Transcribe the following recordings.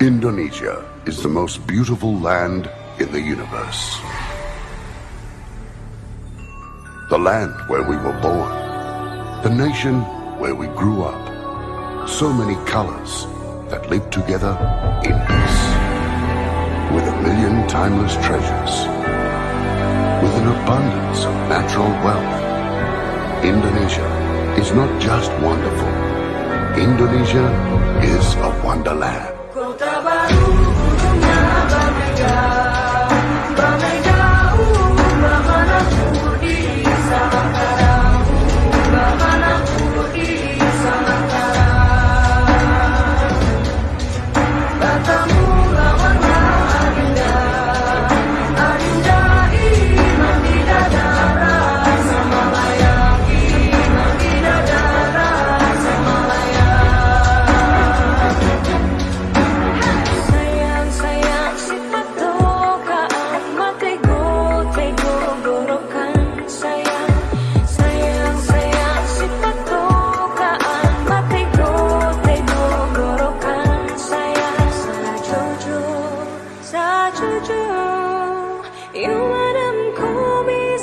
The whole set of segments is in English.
Indonesia is the most beautiful land in the universe. The land where we were born. The nation where we grew up. So many colors that live together in peace. With a million timeless treasures. With an abundance of natural wealth. Indonesia is not just wonderful. Indonesia is a wonderland.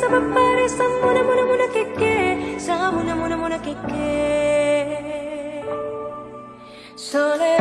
Bisa berpari samuna muna muna keke samuna muna muna keke Soleram,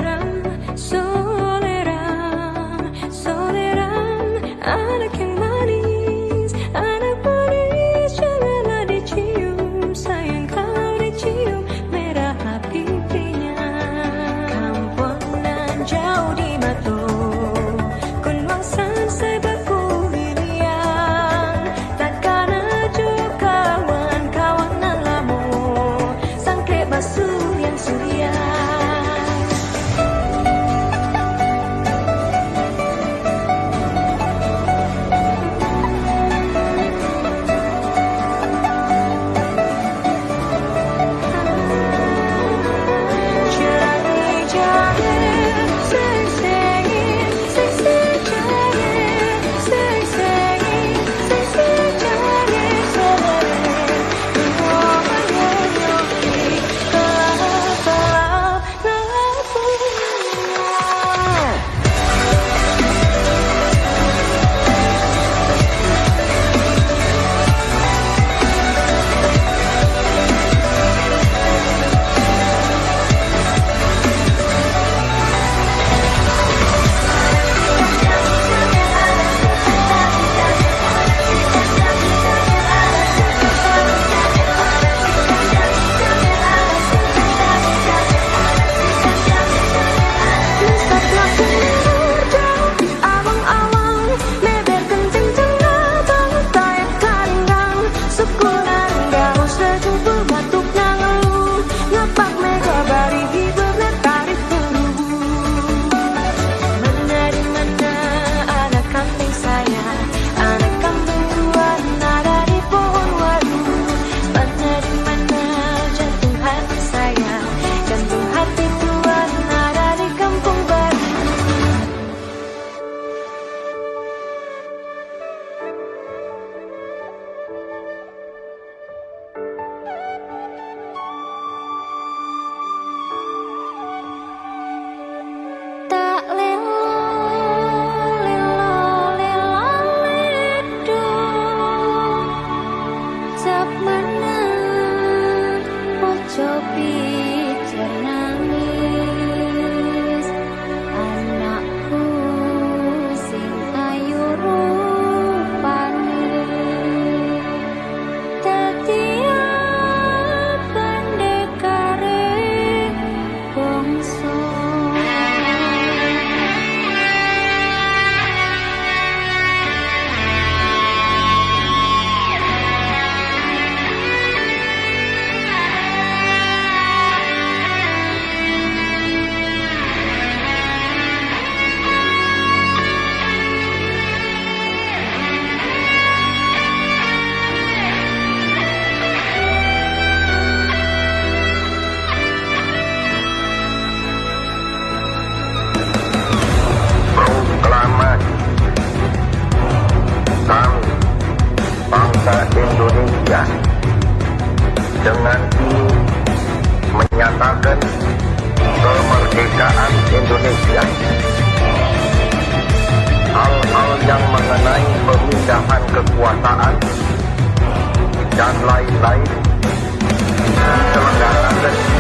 Sopi cerna menyatakan kemerdekaan Indonesia. Hal-hal yang mengenai pemindahan kekuasaan dan lain-lain diselenggarakan -lain,